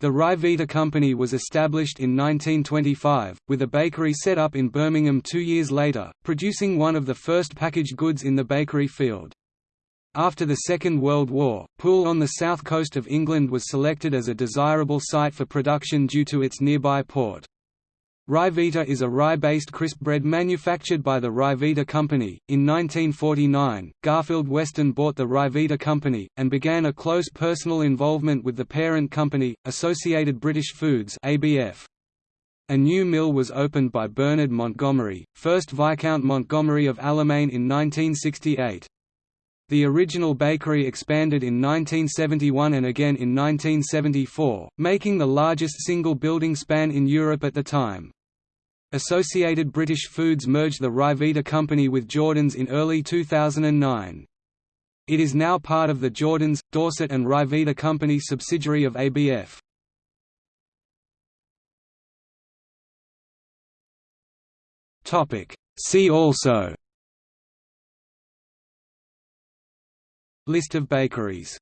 The Ryvita Company was established in 1925, with a bakery set up in Birmingham two years later, producing one of the first packaged goods in the bakery field. After the Second World War, Poole on the south coast of England was selected as a desirable site for production due to its nearby port. Ryvita is a rye-based crisp bread manufactured by the Ryvita Company. In 1949, Garfield Weston bought the Ryvita Company, and began a close personal involvement with the parent company, Associated British Foods (ABF). A new mill was opened by Bernard Montgomery, 1st Viscount Montgomery of Alamein in 1968. The original bakery expanded in 1971 and again in 1974, making the largest single building span in Europe at the time. Associated British Foods merged the Ryvita Company with Jordans in early 2009. It is now part of the Jordans, Dorset and Ryvita Company subsidiary of ABF. See also List of bakeries